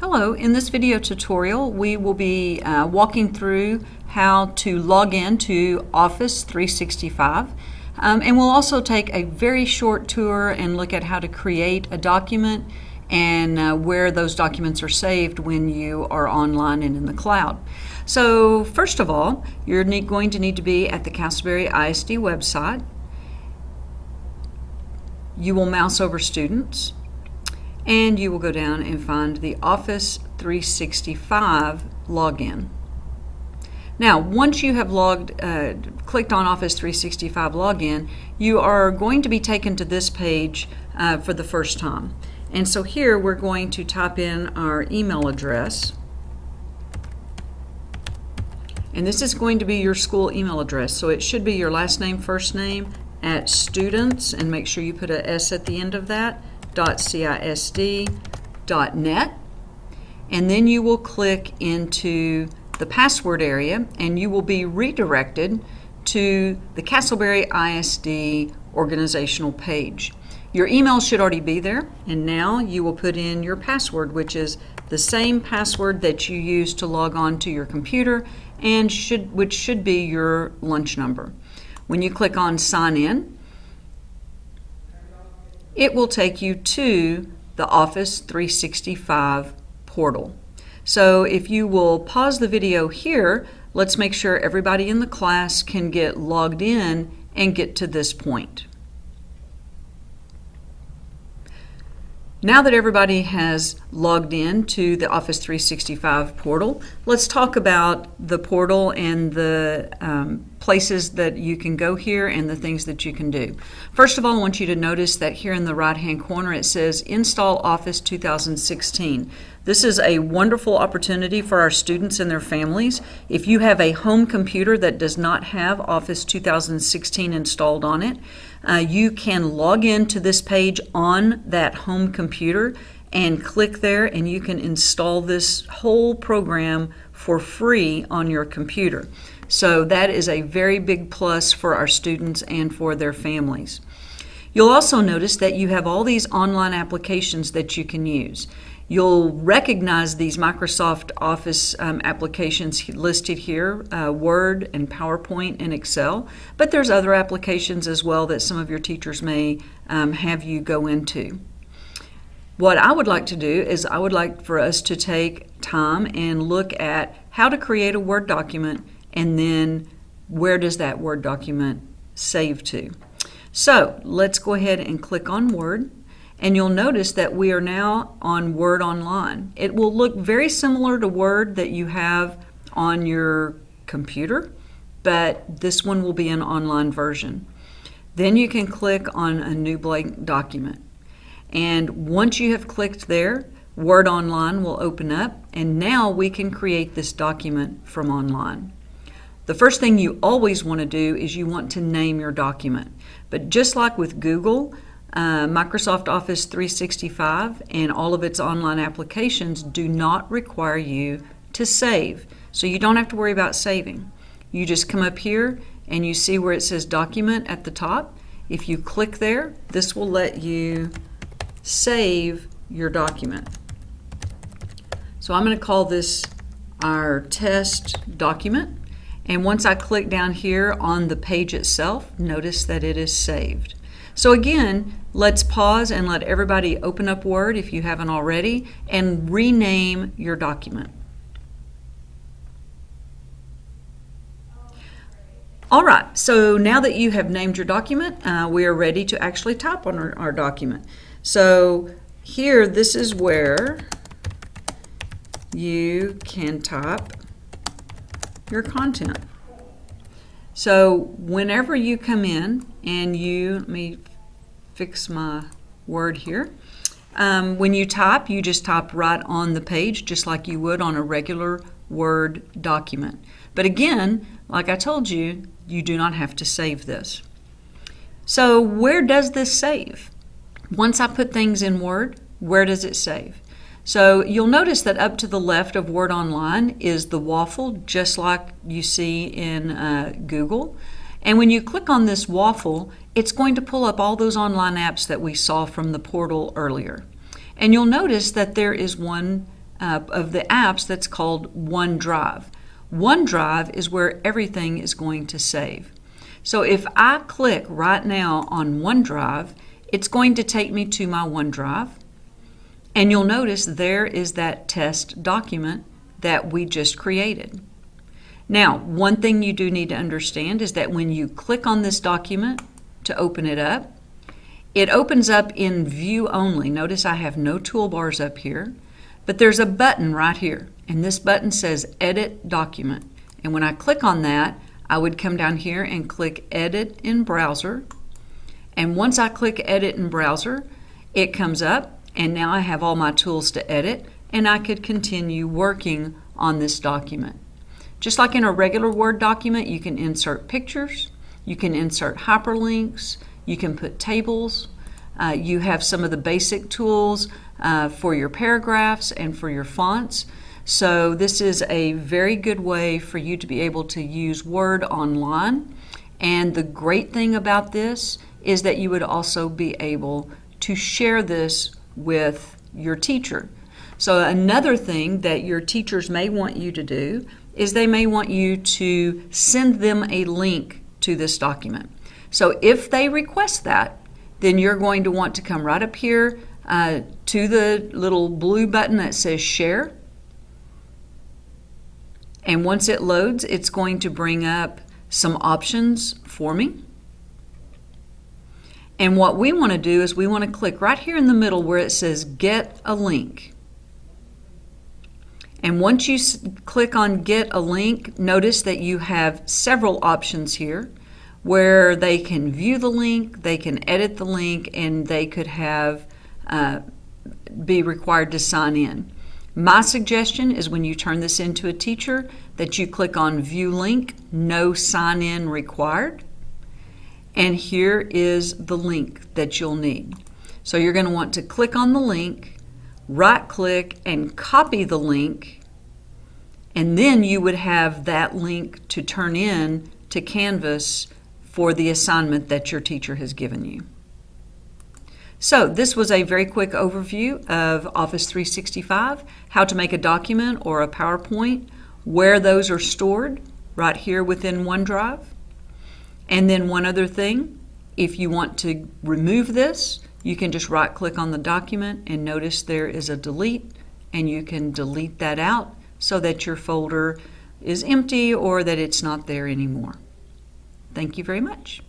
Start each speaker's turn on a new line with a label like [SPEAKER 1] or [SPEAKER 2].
[SPEAKER 1] Hello, in this video tutorial we will be uh, walking through how to log in to Office 365 um, and we'll also take a very short tour and look at how to create a document and uh, where those documents are saved when you are online and in the cloud. So first of all, you're going to need to be at the Castleberry ISD website. You will mouse over Students and you will go down and find the Office 365 login. Now, once you have logged, uh, clicked on Office 365 login, you are going to be taken to this page uh, for the first time. And so here we're going to type in our email address. And this is going to be your school email address. So it should be your last name, first name at students, and make sure you put a S at the end of that www.cisd.net and then you will click into the password area and you will be redirected to the Castleberry ISD organizational page. Your email should already be there and now you will put in your password which is the same password that you use to log on to your computer and should which should be your lunch number. When you click on sign in it will take you to the Office 365 portal. So if you will pause the video here, let's make sure everybody in the class can get logged in and get to this point. Now that everybody has logged in to the Office 365 portal, let's talk about the portal and the um, places that you can go here and the things that you can do. First of all, I want you to notice that here in the right hand corner it says Install Office 2016. This is a wonderful opportunity for our students and their families. If you have a home computer that does not have Office 2016 installed on it, uh, you can log into this page on that home computer and click there and you can install this whole program for free on your computer. So that is a very big plus for our students and for their families. You'll also notice that you have all these online applications that you can use. You'll recognize these Microsoft Office um, applications listed here, uh, Word and PowerPoint and Excel, but there's other applications as well that some of your teachers may um, have you go into. What I would like to do is I would like for us to take time and look at how to create a Word document and then where does that Word document save to. So let's go ahead and click on Word and you'll notice that we are now on Word Online. It will look very similar to Word that you have on your computer, but this one will be an online version. Then you can click on a new blank document. And once you have clicked there, Word Online will open up, and now we can create this document from online. The first thing you always want to do is you want to name your document. But just like with Google, uh, Microsoft Office 365 and all of its online applications do not require you to save. So you don't have to worry about saving. You just come up here and you see where it says document at the top. If you click there, this will let you save your document. So I'm going to call this our test document. And once I click down here on the page itself, notice that it is saved. So again, let's pause and let everybody open up Word if you haven't already and rename your document. All right, so now that you have named your document, uh, we are ready to actually type on our, our document. So here, this is where you can type your content. So whenever you come in and you, let me fix my word here. Um, when you type, you just type right on the page, just like you would on a regular Word document. But again, like I told you, you do not have to save this. So where does this save? Once I put things in Word, where does it save? So you'll notice that up to the left of Word Online is the waffle, just like you see in uh, Google. And when you click on this waffle, it's going to pull up all those online apps that we saw from the portal earlier. And you'll notice that there is one uh, of the apps that's called OneDrive. OneDrive is where everything is going to save. So if I click right now on OneDrive, it's going to take me to my OneDrive. And you'll notice there is that test document that we just created. Now, one thing you do need to understand is that when you click on this document to open it up, it opens up in view only. Notice I have no toolbars up here, but there's a button right here, and this button says Edit Document. And when I click on that, I would come down here and click Edit in Browser. And once I click Edit in Browser, it comes up, and now I have all my tools to edit, and I could continue working on this document. Just like in a regular Word document, you can insert pictures, you can insert hyperlinks, you can put tables, uh, you have some of the basic tools uh, for your paragraphs and for your fonts. So this is a very good way for you to be able to use Word online. And the great thing about this is that you would also be able to share this with your teacher. So another thing that your teachers may want you to do is they may want you to send them a link to this document. So if they request that, then you're going to want to come right up here uh, to the little blue button that says share. And once it loads, it's going to bring up some options for me. And what we want to do is we want to click right here in the middle where it says get a link. And once you click on get a link, notice that you have several options here where they can view the link, they can edit the link, and they could have uh, be required to sign in. My suggestion is when you turn this into a teacher that you click on view link, no sign in required. And here is the link that you'll need. So you're going to want to click on the link, right click and copy the link and then you would have that link to turn in to Canvas for the assignment that your teacher has given you. So this was a very quick overview of Office 365, how to make a document or a PowerPoint, where those are stored right here within OneDrive. And then one other thing, if you want to remove this, you can just right click on the document and notice there is a delete and you can delete that out so that your folder is empty or that it's not there anymore. Thank you very much.